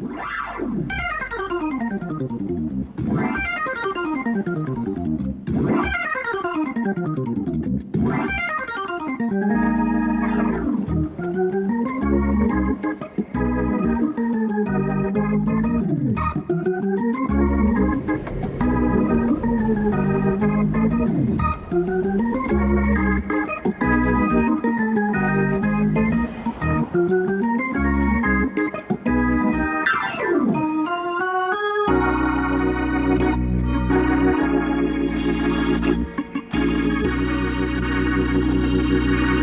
Wow! Thank you,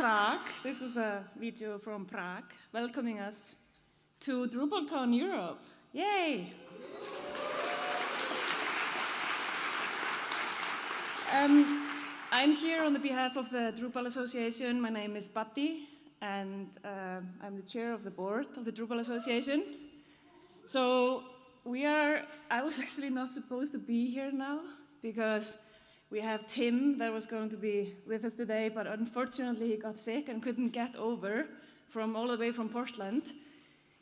Prague. This was a video from Prague welcoming us to DrupalCon Europe. Yay! Um, I'm here on the behalf of the Drupal Association. My name is Patti, and uh, I'm the chair of the board of the Drupal Association. So we are, I was actually not supposed to be here now because we have Tim that was going to be with us today, but unfortunately he got sick and couldn't get over from all the way from Portland.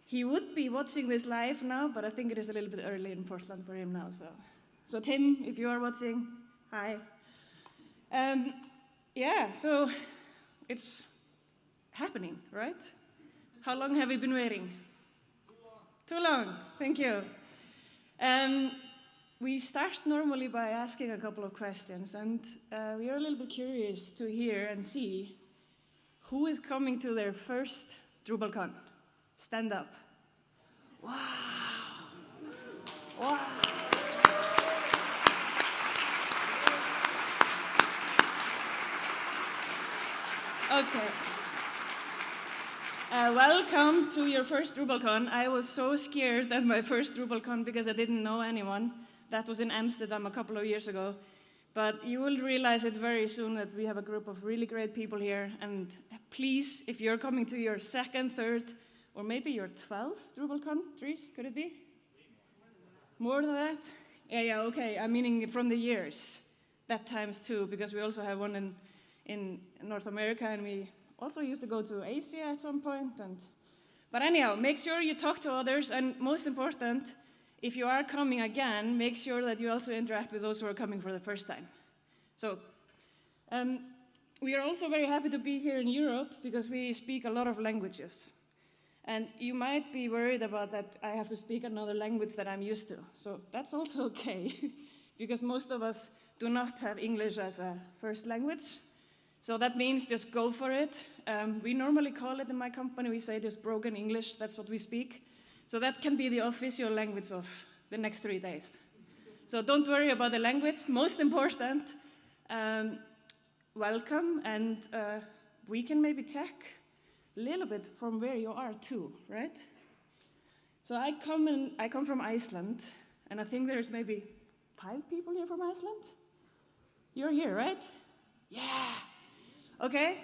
He would be watching this live now, but I think it is a little bit early in Portland for him now. So, so Tim, if you are watching, hi. Um, yeah, so it's happening, right? How long have we been waiting? Too long. Too long, thank you. Um, we start normally by asking a couple of questions, and uh, we are a little bit curious to hear and see who is coming to their first DrupalCon. Stand up. Wow. Wow. Okay. Uh, welcome to your first DrupalCon. I was so scared at my first DrupalCon because I didn't know anyone. That was in Amsterdam a couple of years ago. But you will realize it very soon that we have a group of really great people here. And please, if you're coming to your second, third, or maybe your 12th DrupalCon, Dries, could it be? More than that? Yeah, yeah, okay. I'm meaning from the years. That times two, because we also have one in, in North America, and we also used to go to Asia at some point. And, but anyhow, make sure you talk to others, and most important, if you are coming again, make sure that you also interact with those who are coming for the first time. So um, we are also very happy to be here in Europe because we speak a lot of languages. And you might be worried about that I have to speak another language that I'm used to. So that's also okay, because most of us do not have English as a first language. So that means just go for it. Um, we normally call it in my company, we say just broken English, that's what we speak. So that can be the official language of the next three days. So don't worry about the language. Most important, um, welcome, and uh, we can maybe check little bit from where you are too, right? So I come, in, I come from Iceland, and I think there's maybe five people here from Iceland. You're here, right? Yeah. Okay.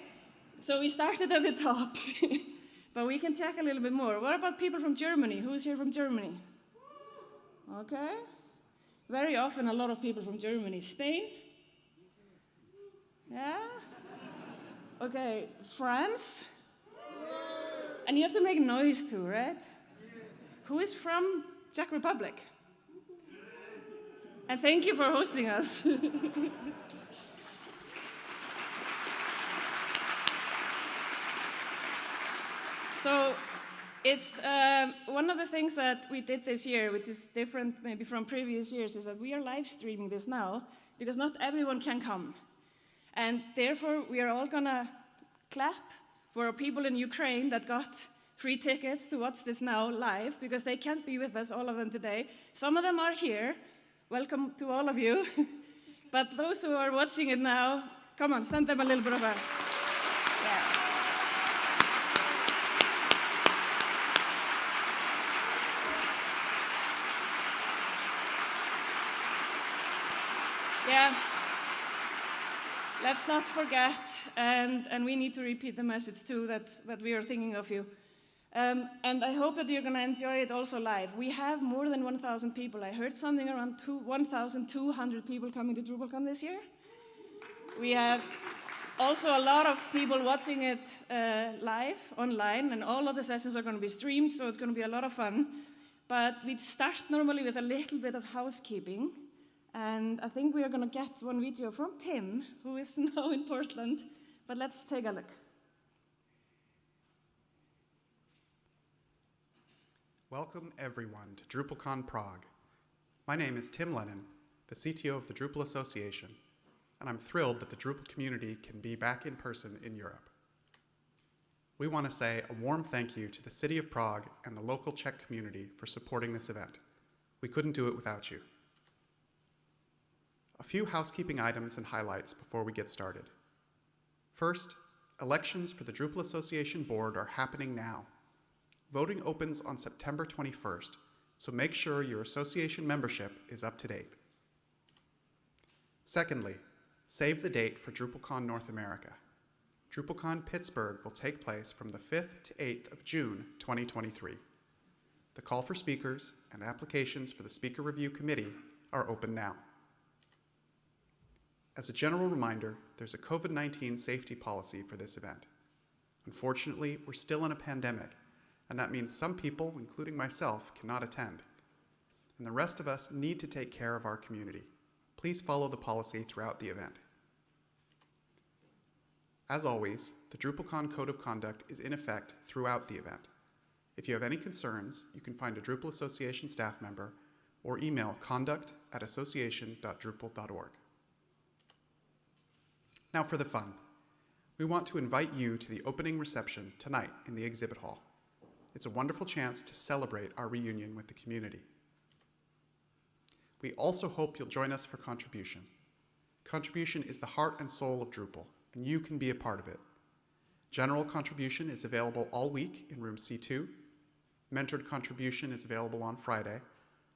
So we started at the top. But we can check a little bit more. What about people from Germany? Who's here from Germany? Okay. Very often, a lot of people from Germany. Spain? Yeah? Okay, France? And you have to make noise too, right? Who is from Czech Republic? And thank you for hosting us. So it's um, one of the things that we did this year, which is different maybe from previous years, is that we are live streaming this now because not everyone can come. And therefore, we are all gonna clap for people in Ukraine that got free tickets to watch this now live because they can't be with us, all of them today. Some of them are here. Welcome to all of you. but those who are watching it now, come on, send them a little bit of a. Yeah. Yeah. Let's not forget, and, and we need to repeat the message too, that, that we are thinking of you. Um, and I hope that you're going to enjoy it also live. We have more than 1,000 people. I heard something around 1,200 people coming to DrupalCon this year. We have also a lot of people watching it uh, live online, and all of the sessions are going to be streamed, so it's going to be a lot of fun. But we start normally with a little bit of housekeeping. And I think we are going to get one video from Tim, who is now in Portland. But let's take a look. Welcome everyone to DrupalCon Prague. My name is Tim Lehnen, the CTO of the Drupal Association, and I'm thrilled that the Drupal community can be back in person in Europe. We want to say a warm thank you to the City of Prague and the local Czech community for supporting this event. We couldn't do it without you. A few housekeeping items and highlights before we get started. First, elections for the Drupal Association Board are happening now. Voting opens on September 21st, so make sure your association membership is up to date. Secondly, save the date for DrupalCon North America. DrupalCon Pittsburgh will take place from the 5th to 8th of June 2023. The call for speakers and applications for the Speaker Review Committee are open now. As a general reminder, there's a COVID-19 safety policy for this event. Unfortunately, we're still in a pandemic, and that means some people, including myself, cannot attend. And the rest of us need to take care of our community. Please follow the policy throughout the event. As always, the DrupalCon Code of Conduct is in effect throughout the event. If you have any concerns, you can find a Drupal Association staff member or email conduct at association.drupal.org. Now for the fun. We want to invite you to the opening reception tonight in the exhibit hall. It's a wonderful chance to celebrate our reunion with the community. We also hope you'll join us for contribution. Contribution is the heart and soul of Drupal, and you can be a part of it. General contribution is available all week in room C2. Mentored contribution is available on Friday,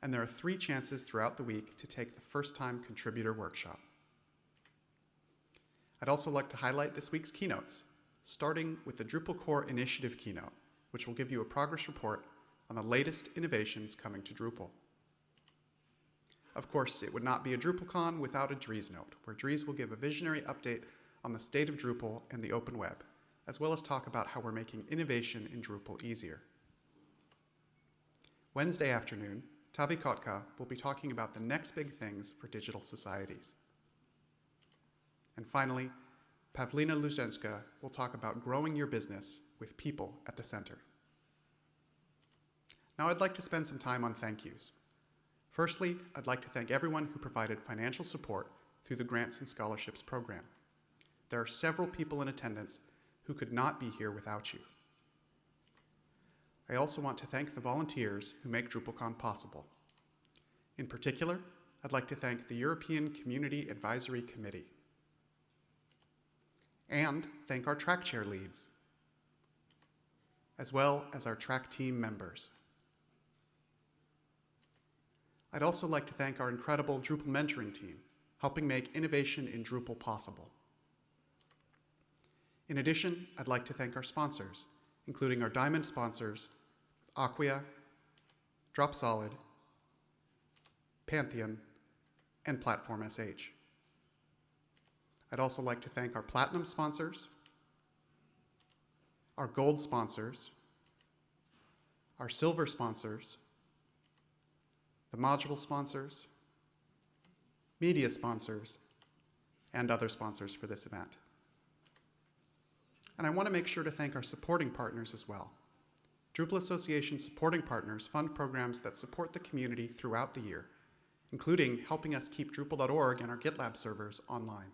and there are three chances throughout the week to take the first time contributor workshop. I'd also like to highlight this week's keynotes, starting with the Drupal core initiative keynote, which will give you a progress report on the latest innovations coming to Drupal. Of course, it would not be a DrupalCon without a Dries note, where Dries will give a visionary update on the state of Drupal and the open web, as well as talk about how we're making innovation in Drupal easier. Wednesday afternoon, Taavi Kotka will be talking about the next big things for digital societies. And finally, Pavlina Luzhenska will talk about growing your business with people at the center. Now I'd like to spend some time on thank yous. Firstly, I'd like to thank everyone who provided financial support through the Grants and Scholarships program. There are several people in attendance who could not be here without you. I also want to thank the volunteers who make DrupalCon possible. In particular, I'd like to thank the European Community Advisory Committee and thank our track chair leads, as well as our track team members. I'd also like to thank our incredible Drupal mentoring team, helping make innovation in Drupal possible. In addition, I'd like to thank our sponsors, including our diamond sponsors, Acquia, Dropsolid, Pantheon, and Platform SH. I'd also like to thank our platinum sponsors, our gold sponsors, our silver sponsors, the module sponsors, media sponsors, and other sponsors for this event. And I want to make sure to thank our supporting partners as well. Drupal Association supporting partners fund programs that support the community throughout the year, including helping us keep Drupal.org and our GitLab servers online.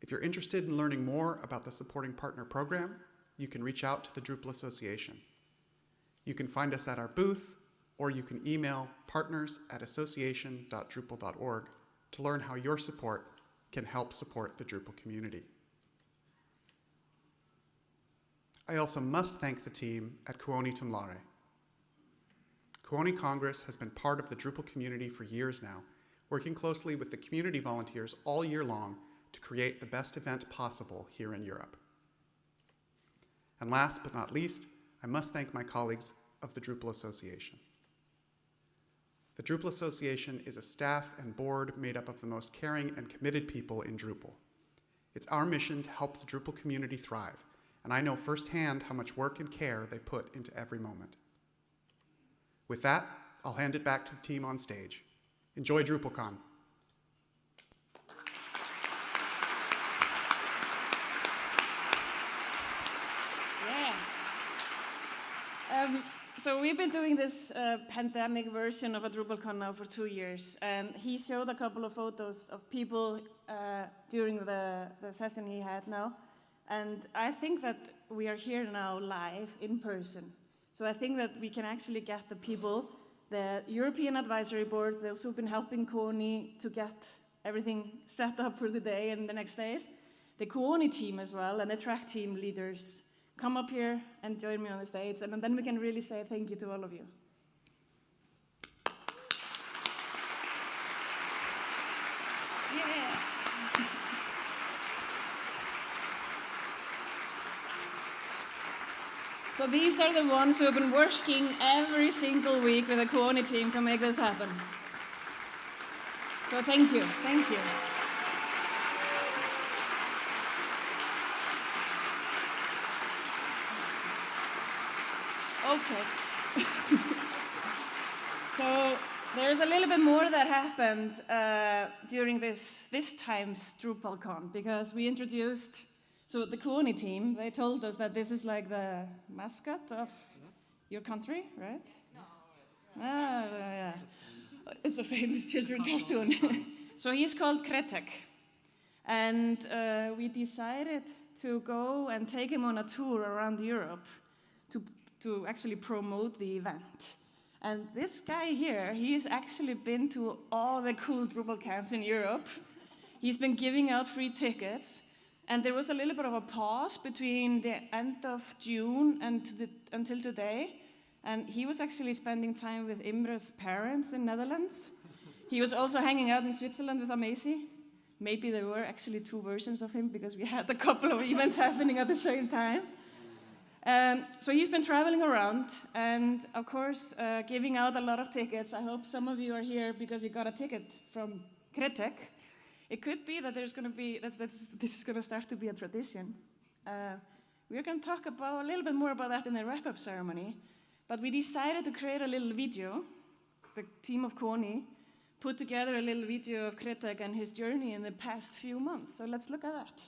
If you're interested in learning more about the Supporting Partner Program, you can reach out to the Drupal Association. You can find us at our booth, or you can email partners at association.drupal.org to learn how your support can help support the Drupal community. I also must thank the team at Kuoni Tumlare. Kuoni Congress has been part of the Drupal community for years now, working closely with the community volunteers all year long to create the best event possible here in Europe. And last but not least, I must thank my colleagues of the Drupal Association. The Drupal Association is a staff and board made up of the most caring and committed people in Drupal. It's our mission to help the Drupal community thrive, and I know firsthand how much work and care they put into every moment. With that, I'll hand it back to the team on stage. Enjoy DrupalCon. Yeah. Um, so we've been doing this uh, pandemic version of a DrupalCon now for two years, and he showed a couple of photos of people uh, during the, the session he had now, and I think that we are here now live in person. So I think that we can actually get the people, the European Advisory Board, those who've been helping Kuoni to get everything set up for the day and the next days, the Kuoni team as well, and the track team leaders come up here and join me on the stage, and then we can really say thank you to all of you. So these are the ones who have been working every single week with the Kuoni team to make this happen. So thank you, thank you. Okay. so there's a little bit more that happened uh, during this this time's DrupalCon because we introduced so the Kuoni team. They told us that this is like the mascot of your country, right? No. Ah, yeah. It's a famous children cartoon. so he's called Krtek, and uh, we decided to go and take him on a tour around Europe to to actually promote the event. And this guy here, he's actually been to all the cool Drupal camps in Europe. He's been giving out free tickets. And there was a little bit of a pause between the end of June and the, until today. And he was actually spending time with Imre's parents in Netherlands. He was also hanging out in Switzerland with Amacy. Maybe there were actually two versions of him because we had a couple of events happening at the same time. Um, so he's been traveling around and, of course, uh, giving out a lot of tickets. I hope some of you are here because you got a ticket from Krtek. It could be that there's going to be that's, this is going to start to be a tradition. Uh, we're going to talk about a little bit more about that in the wrap-up ceremony. But we decided to create a little video. The team of Kuoni put together a little video of Krtek and his journey in the past few months. So let's look at that.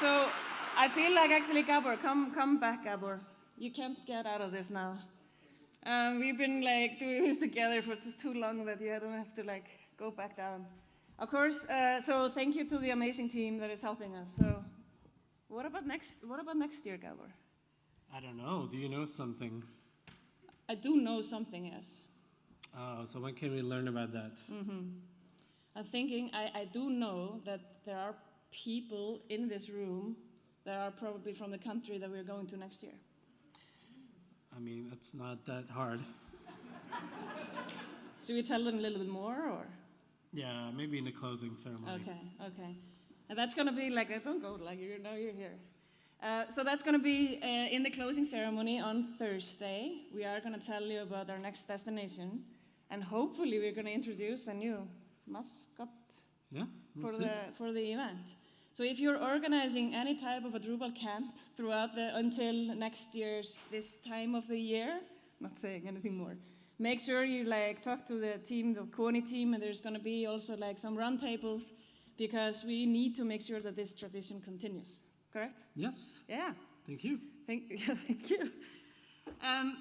So I feel like actually, Gabor, come, come back, Gabor. You can't get out of this now. Um, we've been like doing this together for too long that you don't have to like go back down. Of course. Uh, so thank you to the amazing team that is helping us. So, what about next? What about next year, Gabor? I don't know. Do you know something? I do know something. Yes. Oh, so when can we learn about that? I'm thinking. I, I do know that there are people in this room that are probably from the country that we're going to next year. I mean, it's not that hard. Should we tell them a little bit more, or? Yeah, maybe in the closing ceremony. Okay, okay. And that's gonna be like, uh, don't go, like, you know you're here. Uh, so that's gonna be uh, in the closing ceremony on Thursday. We are gonna tell you about our next destination, and hopefully we're gonna introduce a new mascot Yeah. for see. the for the event. So if you're organizing any type of a Drupal camp throughout the until next year's this time of the year, not saying anything more, make sure you like talk to the team, the Kuoni team, and there's going to be also like some roundtables because we need to make sure that this tradition continues. Correct? Yes. Yeah. Thank you. Thank, thank you. Um,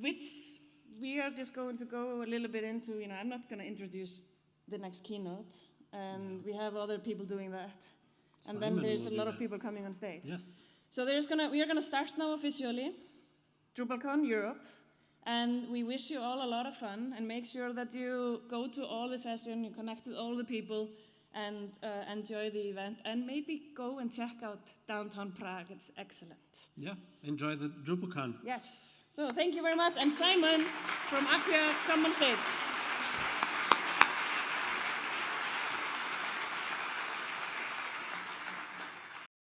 which we are just going to go a little bit into. You know, I'm not going to introduce the next keynote, and we have other people doing that. And then there's a lot of people coming on stage. Yes. So there's gonna we are gonna start now officially, DrupalCon Europe, and we wish you all a lot of fun and make sure that you go to all the session, you connect with all the people, and uh, enjoy the event, and maybe go and check out downtown Prague. It's excellent. Yeah. Enjoy the DrupalCon. Yes. So thank you very much, and Simon from Acquia, come on stage.